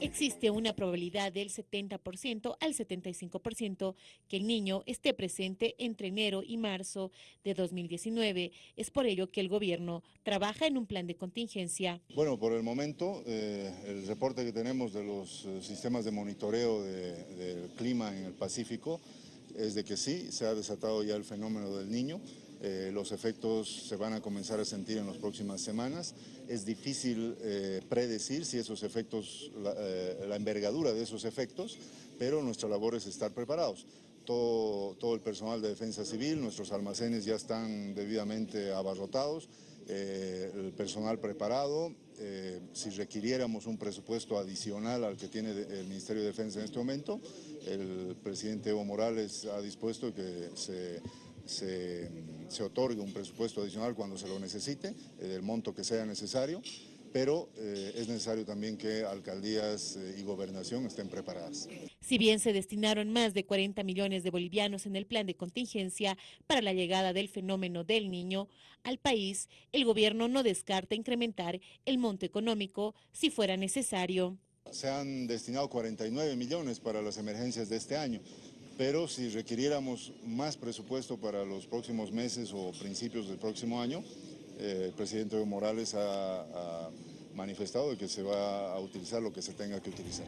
Existe una probabilidad del 70% al 75% que el niño esté presente entre enero y marzo de 2019. Es por ello que el gobierno trabaja en un plan de contingencia. Bueno, por el momento, eh, el reporte que tenemos de los eh, sistemas de monitoreo del clima en el Pacífico es de que sí, se ha desatado ya el fenómeno del niño. Eh, los efectos se van a comenzar a sentir en las próximas semanas. Es difícil eh, predecir si esos efectos, la, eh, la, envergadura de esos efectos, pero nuestra labor es estar preparados. Todo, todo el personal de defensa civil, nuestros almacenes ya están debidamente abarrotados, el personal preparado. si requiriéramos un presupuesto adicional al que tiene el Ministerio de Defensa en este momento, el presidente Evo Morales ha dispuesto que se se, se otorgue un presupuesto adicional cuando se lo necesite, eh, del monto que sea necesario, pero eh, es necesario también que alcaldías eh, y gobernación estén preparadas. Si bien se destinaron más de 40 millones de bolivianos en el plan de contingencia para la llegada del fenómeno del niño al país, el gobierno no descarta incrementar el monto económico si fuera necesario. Se han destinado 49 millones para las emergencias de este año pero si requiriéramos más presupuesto para los próximos meses o principios del próximo año, eh, el presidente Evo Morales ha, ha manifestado que se va a utilizar lo que se tenga que utilizar.